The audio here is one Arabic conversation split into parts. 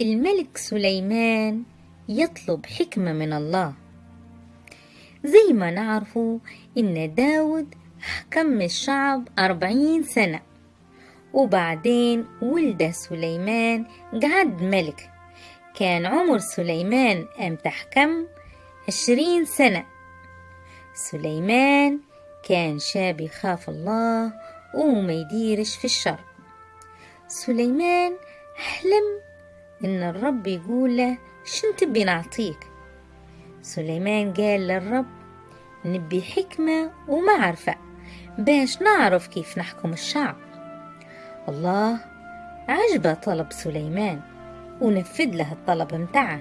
الملك سليمان يطلب حكمة من الله. زي ما نعرفوا إن داود حكم الشعب أربعين سنة وبعدين ولد سليمان قعد ملك. كان عمر سليمان أم تحكم؟ عشرين سنة. سليمان كان شاب يخاف الله وما يديرش في الشر. سليمان حلم إن الرب يقول له شن تبي نعطيك سليمان قال للرب نبي حكمة ومعرفة باش نعرف كيف نحكم الشعب. الله عجبه طلب سليمان ونفذ له الطلب متاعه.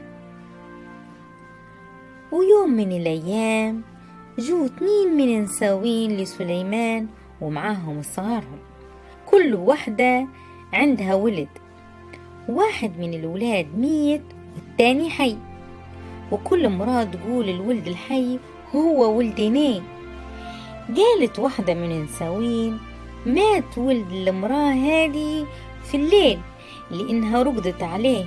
ويوم من الأيام جو اتنين من نساوين لسليمان ومعاهم صغارهم. كل واحدة عندها ولد واحد من الولاد ميت والتاني حي. وكل امرأة تقول الولد الحي هو ولدني قالت واحدة من النساوين مات ولد المرأة هذه في الليل لأنها رقدت عليه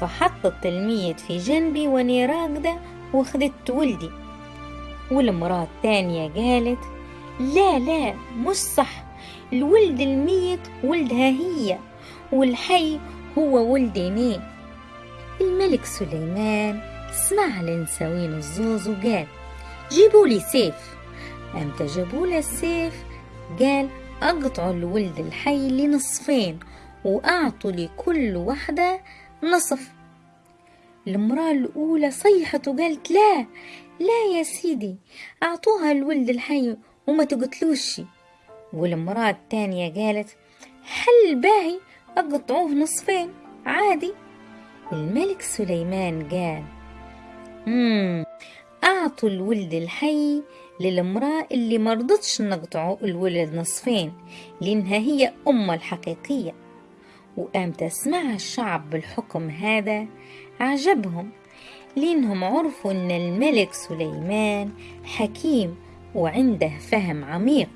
فحطت الميت في جنبي واني راقدة واخدت ولدي. والمرأة الثانية قالت لا لا مش صح الولد الميت ولدها هي والحي هو ولدني الملك سليمان. سمع لنساوين الزوز وقال جيبوا لي سيف. أمتى جابوا له السيف؟ قال أقطعوا الولد الحي لنصفين وأعطوا لكل واحدة نصف. المرأة الأولى صيحت وقالت لا لا يا سيدي أعطوها الولد الحي وما تقتلوش. والمرأة الثانية قالت حل باهي أقطعوه نصفين. عادي. الملك سليمان قال مم أعطوا الولد الحي للمرأة اللي مرضتش نقطعوا الولد نصفين لأنها هي أمة الحقيقية. وقام تسمع الشعب بالحكم هذا عجبهم لأنهم عرفوا أن الملك سليمان حكيم وعنده فهم عميق.